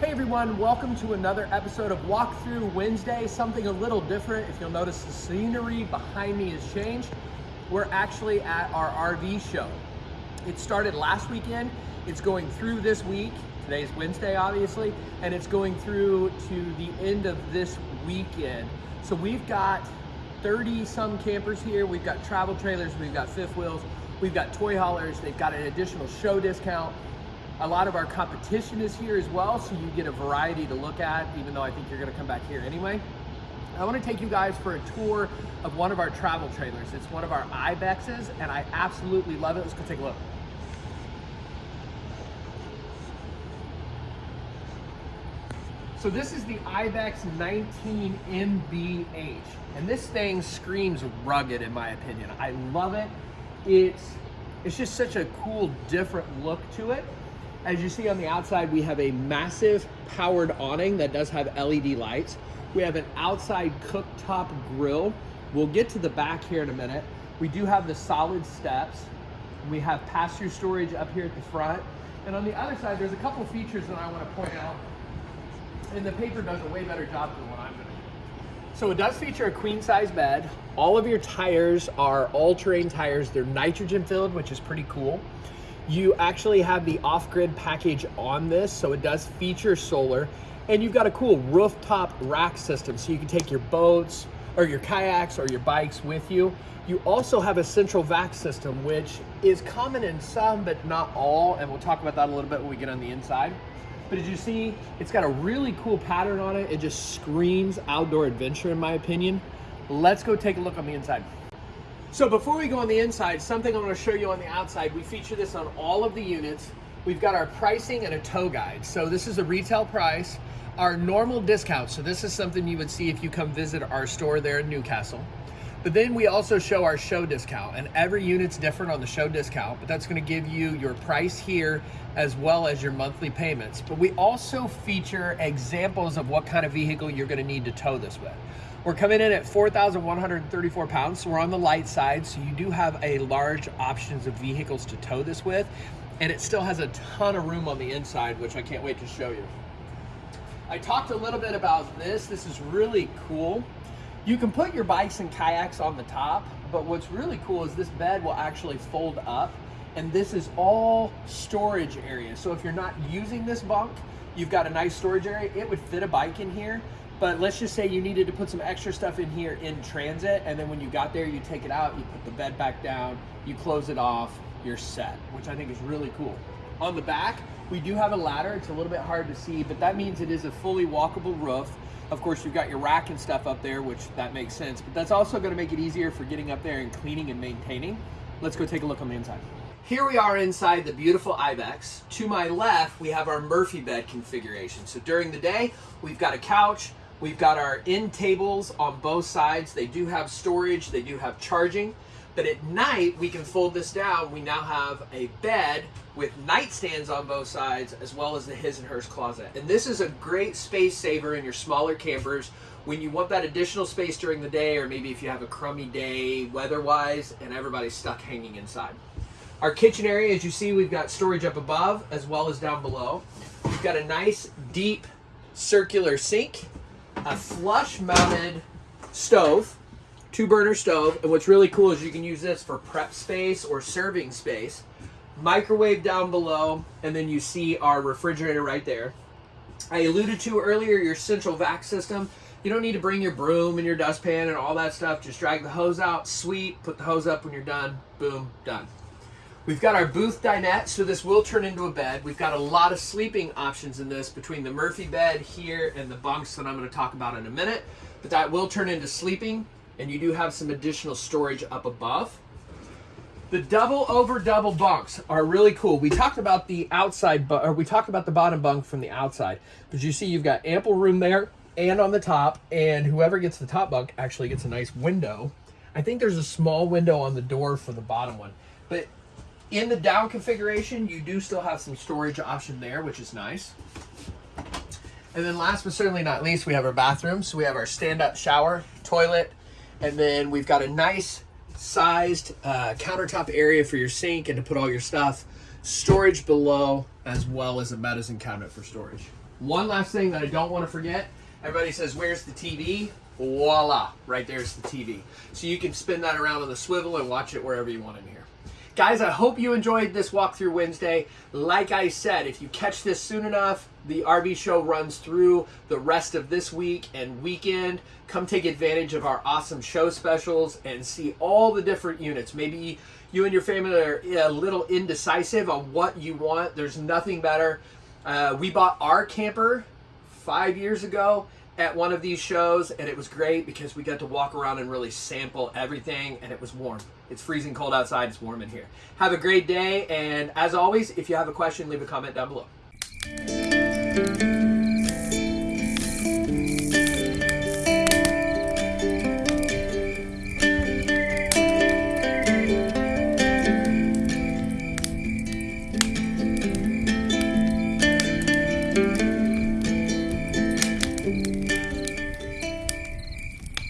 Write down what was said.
Hey everyone, welcome to another episode of Walkthrough Wednesday. Something a little different. If you'll notice the scenery behind me has changed. We're actually at our RV show. It started last weekend. It's going through this week. Today's Wednesday, obviously, and it's going through to the end of this weekend. So we've got 30 some campers here. We've got travel trailers, we've got fifth wheels, we've got toy haulers. They've got an additional show discount. A lot of our competition is here as well, so you get a variety to look at, even though I think you're gonna come back here anyway. I wanna take you guys for a tour of one of our travel trailers. It's one of our Ibexes, and I absolutely love it. Let's go take a look. So this is the Ibex 19 MBH, and this thing screams rugged in my opinion. I love it. It's, it's just such a cool, different look to it. As you see on the outside, we have a massive powered awning that does have LED lights. We have an outside cooktop grill. We'll get to the back here in a minute. We do have the solid steps. We have pass-through storage up here at the front. And on the other side, there's a couple features that I want to point out. And the paper does a way better job than what I'm going to do. So it does feature a queen size bed. All of your tires are all-terrain tires. They're nitrogen filled, which is pretty cool. You actually have the off-grid package on this, so it does feature solar. And you've got a cool rooftop rack system, so you can take your boats or your kayaks or your bikes with you. You also have a central vac system, which is common in some, but not all. And we'll talk about that a little bit when we get on the inside. But as you see, it's got a really cool pattern on it. It just screams outdoor adventure in my opinion. Let's go take a look on the inside. So before we go on the inside, something I want to show you on the outside, we feature this on all of the units. We've got our pricing and a tow guide. So this is the retail price, our normal discount. So this is something you would see if you come visit our store there in Newcastle. But then we also show our show discount and every unit's different on the show discount, but that's gonna give you your price here as well as your monthly payments. But we also feature examples of what kind of vehicle you're gonna need to tow this with. We're coming in at 4,134 pounds, so we're on the light side, so you do have a large options of vehicles to tow this with, and it still has a ton of room on the inside, which I can't wait to show you. I talked a little bit about this. This is really cool. You can put your bikes and kayaks on the top, but what's really cool is this bed will actually fold up, and this is all storage area. So if you're not using this bunk, you've got a nice storage area. It would fit a bike in here, but let's just say you needed to put some extra stuff in here in transit, and then when you got there, you take it out, you put the bed back down, you close it off, you're set, which I think is really cool. On the back, we do have a ladder. It's a little bit hard to see, but that means it is a fully walkable roof. Of course, you've got your rack and stuff up there, which that makes sense, but that's also gonna make it easier for getting up there and cleaning and maintaining. Let's go take a look on the inside. Here we are inside the beautiful Ibex. To my left, we have our Murphy bed configuration. So during the day, we've got a couch, We've got our end tables on both sides. They do have storage, they do have charging. But at night, we can fold this down. We now have a bed with nightstands on both sides, as well as the his and hers closet. And this is a great space saver in your smaller campers when you want that additional space during the day, or maybe if you have a crummy day weather-wise and everybody's stuck hanging inside. Our kitchen area, as you see, we've got storage up above as well as down below. We've got a nice, deep, circular sink a flush mounted stove, two burner stove. And what's really cool is you can use this for prep space or serving space. Microwave down below, and then you see our refrigerator right there. I alluded to earlier your central vac system. You don't need to bring your broom and your dustpan and all that stuff. Just drag the hose out, sweep, put the hose up when you're done, boom, done. We've got our booth dinette, so this will turn into a bed. We've got a lot of sleeping options in this between the Murphy bed here and the bunks that I'm going to talk about in a minute. But that will turn into sleeping, and you do have some additional storage up above. The double over double bunks are really cool. We talked about the outside, or we talked about the bottom bunk from the outside, but you see you've got ample room there and on the top, and whoever gets the top bunk actually gets a nice window. I think there's a small window on the door for the bottom one, but in the down configuration, you do still have some storage option there, which is nice. And then last but certainly not least, we have our bathroom. So we have our stand-up shower, toilet, and then we've got a nice sized uh, countertop area for your sink and to put all your stuff. Storage below, as well as a medicine cabinet for storage. One last thing that I don't want to forget. Everybody says, where's the TV? Voila, right there's the TV. So you can spin that around on the swivel and watch it wherever you want in here. Guys, I hope you enjoyed this walkthrough Wednesday. Like I said, if you catch this soon enough, the RV show runs through the rest of this week and weekend. Come take advantage of our awesome show specials and see all the different units. Maybe you and your family are a little indecisive on what you want. There's nothing better. Uh, we bought our camper five years ago at one of these shows and it was great because we got to walk around and really sample everything and it was warm. It's freezing cold outside, it's warm in here. Have a great day and as always, if you have a question, leave a comment down below.